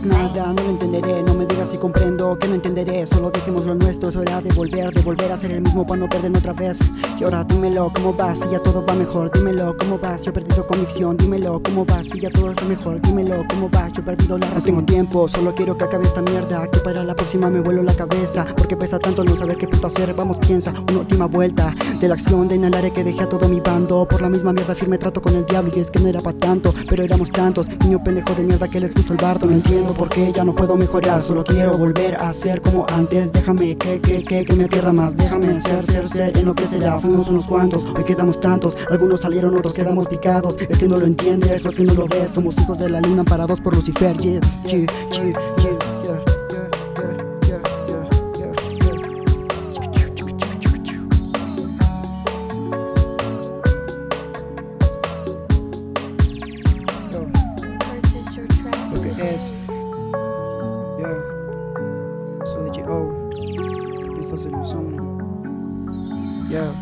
nada, no lo entenderé, no me digas si comprendo que no entenderé, solo dejemos lo nuestro, es hora de volver, de volver a ser el mismo para no perderme otra vez. Y ahora dímelo, ¿cómo vas? Si ya todo va mejor, dímelo, ¿cómo vas? Yo he perdido convicción, dímelo, ¿cómo vas? Si ya todo está mejor, dímelo, ¿cómo vas? Yo he perdido la razón. No tengo tiempo, solo quiero que acabe esta mierda, que para la próxima me vuelo la cabeza, porque pesa tanto no saber qué puto hacer, vamos piensa, una última vuelta de la acción de inhalar que dejé a todo mi bando, por la misma mierda firme trato con el diablo y es que no era para tanto, pero éramos tantos, niño pendejo de mierda que les gustó el bardo, no entiendo por qué ya no puedo mejorar, solo quiero volver a ser como antes, déjame que, que, que, que me pierda más, déjame ser, ser, ser en lo que será, fuimos unos cuantos, hoy quedamos tantos, algunos salieron, otros quedamos picados, es que no lo entiendes, es que no lo ves, somos hijos de la luna parados por Lucifer, yeah, yeah, yeah, yeah, essas emoções. Yeah.